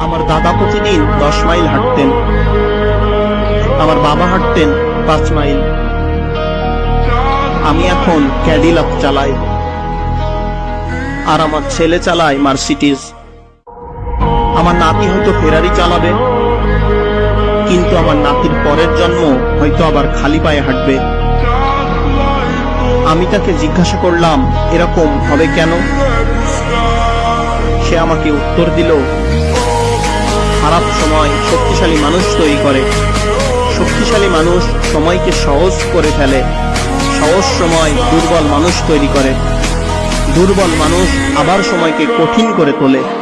আমার দাদা প্রতিদিন দশ মাইল হাঁটতেন। আমার বাবা হাঁটতেন পাঁচ মাইল। আমি এখন ক্যাডিলাক চালাই। আর আমার ছেলে চালায় মার্সিডিজ আমার নাতি হয়তো ফেরারি চালাবে। কিন্তু আমার নাতির পরের জন্ম হয়তো আবার খালি পায়ে হাঁটবে। আমি তাকে জিজ্ঞাসা করলাম, এরকম হবে কেন? সে আমাকে উত্তর দিল খারাপ সময় শক্তিশালী মানুষ তৈরি করে। শক্তিশালী মানুষ সময়কে সহজ করে ফেলে। সহজ সময় দুর্বল মানুষ তৈরি করে। দুর্বল মানুষ আবার সময়কে কঠিন করে তোলে।